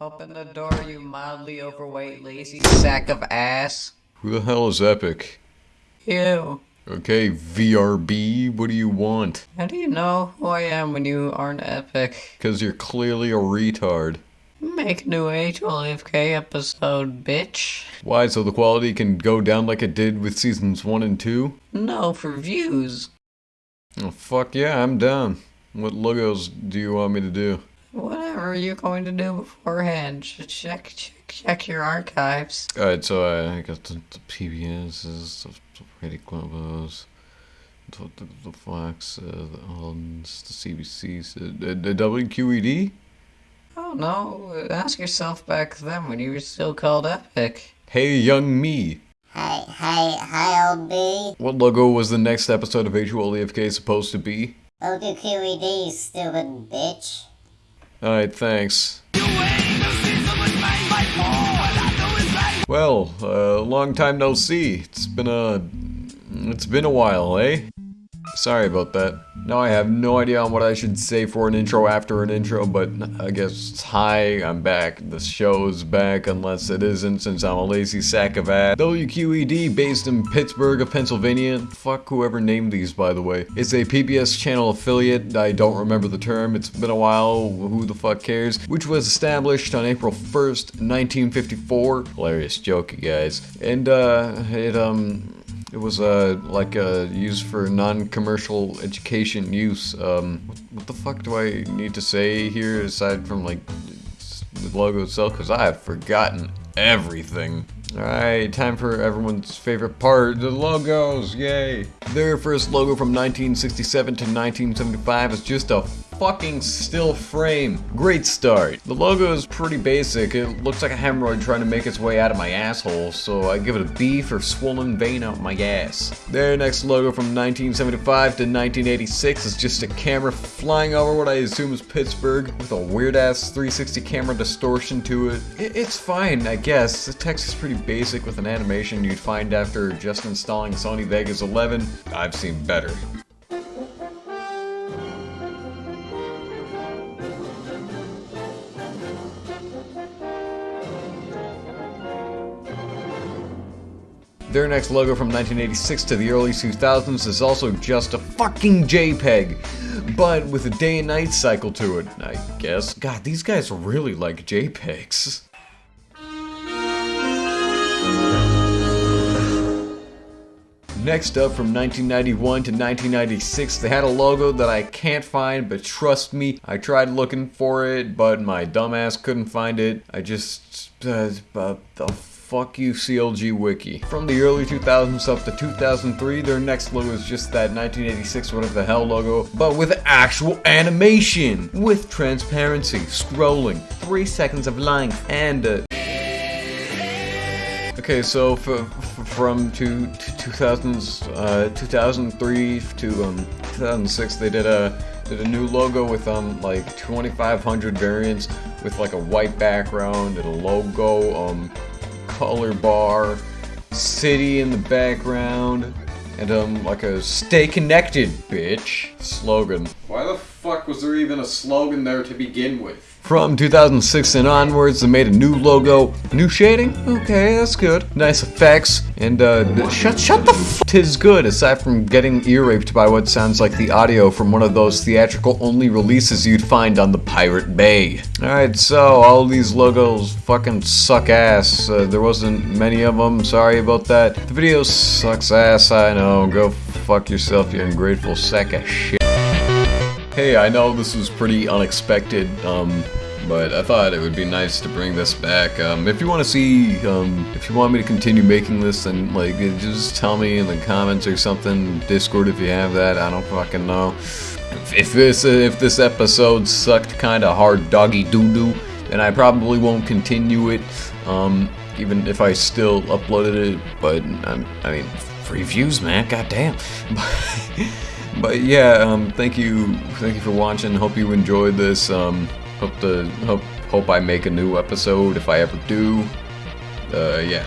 Open the door, you mildly overweight, lazy sack of ass. Who the hell is Epic? You. Okay, VRB, what do you want? How do you know who I am when you aren't epic? Because you're clearly a retard. Make new H12K episode, bitch. Why, so the quality can go down like it did with seasons 1 and 2? No, for views. Oh, fuck yeah, I'm down. What logos do you want me to do? Whatever you're going to do beforehand, check, check, check your archives. Alright, so I got the, the PBSs, the, the Pretty Globos, the, the, the Fox, uh, the Aldens, the CBCs, the, the, the WQED? Oh no, ask yourself back then when you were still called Epic. Hey, young me. Hi, hi, hi, LB. What logo was the next episode of HOLEFK supposed to be? OQQED, stupid bitch. Alright, thanks. Well, uh, long time no see. It's been a... It's been a while, eh? Sorry about that. Now I have no idea on what I should say for an intro after an intro, but I guess hi, I'm back. The show's back, unless it isn't, since I'm a lazy sack of ass. WQED, based in Pittsburgh of Pennsylvania. Fuck whoever named these, by the way. It's a PBS channel affiliate. I don't remember the term. It's been a while. Who the fuck cares? Which was established on April 1st, 1954. Hilarious joke, you guys. And, uh, it, um... It was uh, like uh, used for non-commercial education use. Um, what, what, the fuck do I need to say here aside from like the logo itself? Because I have forgotten everything. Alright, time for everyone's favorite part, the logos, yay! Their first logo from 1967 to 1975 is just a fucking still frame. Great start. The logo is pretty basic. It looks like a hemorrhoid trying to make its way out of my asshole, so I give it a B for swollen vein out my ass. Their next logo from 1975 to 1986 is just a camera flying over what I assume is Pittsburgh with a weird ass 360 camera distortion to it. It's fine, I guess. The text is pretty basic with an animation you'd find after just installing Sony Vegas 11. I've seen better. Their next logo from 1986 to the early 2000s is also just a fucking JPEG, but with a day and night cycle to it, I guess. God, these guys really like JPEGs. Next up, from 1991 to 1996, they had a logo that I can't find, but trust me, I tried looking for it, but my dumbass couldn't find it. I just... Uh, uh, fuck you CLG Wiki. From the early 2000s up to 2003, their next logo is just that 1986 whatever the hell logo, but with actual animation! With transparency, scrolling, 3 seconds of length, and Okay, so from to 2000s, uh, 2003 to um, 2006, they did a did a new logo with um like 2,500 variants with like a white background and a logo, um, color bar, city in the background, and um like a "Stay connected, bitch" slogan. Why the fuck was there even a slogan there to begin with? From 2006 and onwards, they made a new logo, new shading. Okay, that's good. Nice effects, and uh, shut shut the f. Tis good, aside from getting ear raped by what sounds like the audio from one of those theatrical only releases you'd find on the Pirate Bay. All right, so all these logos fucking suck ass. Uh, there wasn't many of them. Sorry about that. The video sucks ass. I know. Go fuck yourself, you ungrateful sack of shit. Hey, I know this was pretty unexpected, um, but I thought it would be nice to bring this back. Um, if you want to see, um, if you want me to continue making this, then, like, just tell me in the comments or something, Discord if you have that, I don't fucking know. If this, if this episode sucked kinda hard doggy doo-doo, then I probably won't continue it, um, even if I still uploaded it, but, um, I mean, free views, man, goddamn. but yeah, um, thank you, thank you for watching. Hope you enjoyed this. Um, hope to hope hope I make a new episode if I ever do. Uh, yeah.